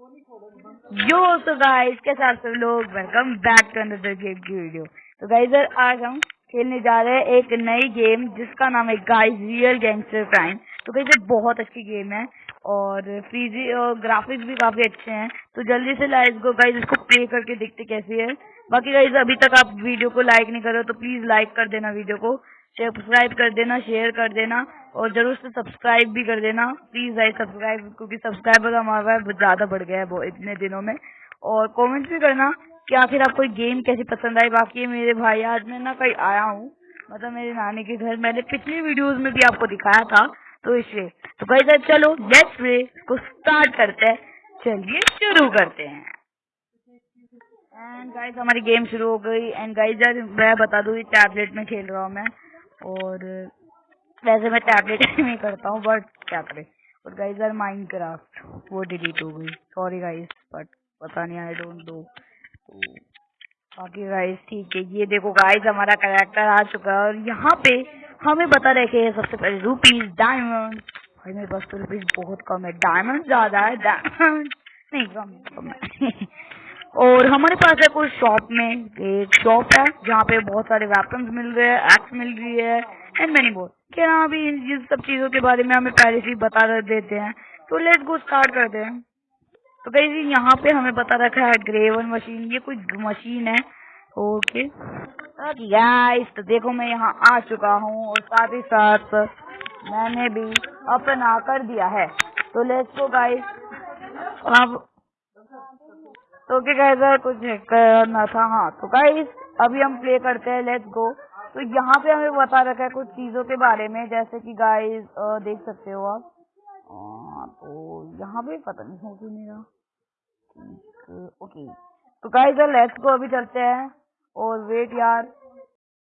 यो तो गाइस के साथ सब लोग welcome back to another game की वीडियो तो गाइस आज हम खेलने जा रहे हैं एक नई गेम जिसका नाम है गाइस रियल गैंगस्टर क्राइम तो गाइस बहुत अच्छी गेम है, और फ्रीजी और ग्राफिक्स भी काफ़ी अच्छे हैं. तो जल्दी से लाइक को गाइस इसको प्ले करके देखते कैसी है. बाकी गाइस अभी तक आप वीडियो को लाइक नहीं कर तो प्लीज़ लाइक कर देना वीडियो को. सब्सक्राइब कर देना शेयर कर देना और ज़रूर से सब्सक्राइब भी कर देना। प्लीज़ भाई सब्सक्राइब क्योंकि सब्सक्राइबर हमारा ज़्यादा बढ़ गया है वो इतने दिनों में। और कमेंट भी करना कि आखिर आपको गेम कैसी पसंद आई। बाकी मेरे भाई आज मैं ना कहीं आया हूँ मतलब मेरे नानी के घर। मैंने पिछली वीडियोस में भी आपको दिखाया था तो इसलिए। तो कहीं सर चलो लेट्स प्ले को स्टार्ट करते हैं। चलिए शुरू करते हैं। एंड गाइस हमारी गेम शुरू हो गई। एंड गाइस मैं बता दूँ टैबलेट में खेल रहा हूँ मैं। और वैसे मैं टैबलेट में करता हूँ बट क्या करें? और गाइज़ आर माइंड क्राफ्ट वो डिलीट हो गई। सॉरी गाइज़ बट पता नहीं आई डोंट डू बाकी गाइज़ ठीक है, ये देखो गाइज़ हमारा करेक्टर आ चुका है और यहाँ पे हमें बता रखे हैं सबसे पहले रुपीज़ डायमंड भाई, मेरे पास तो रुपीज़ बहुत कम है। डायमंड ज़्यादा है डायमंड नहीं, कम कम है। और हमारे पास है कोई शॉप में एक शॉप है, जहाँ पे बहुत सारे वेपन्स मिल रहे हैं एक्स मिल रही है एंड मैनी बोल क्या अभी इन सब चीज़ों के बारे में हमें पहले से बता देते हैं? तो लेट्स गो स्टार्ट करते हैं। तो कहीं यहाँ पे हमें पता रखा है ग्रेवन मशीन ये कोई मशीन है? ओके गाइस तो देखो मैं यहाँ आ चुका हूँ, और साथ ही साथ मैंने भी अपना कर दिया है। तो लेट्स गो गाइस अब तो क्या कहता कुछ करना था। हाँ तो गाइस अभी हम प्ले करते हैं लेट्स गो तो यहाँ पे हमें बता रखा है कुछ चीज़ों के बारे में, जैसे कि गाइस देख सकते हो आप। तो यहाँ पे पता नहीं, हो क्यों मेरा ओके। तो गाइस लेट्स गो अभी चलते हैं। और वेट यार।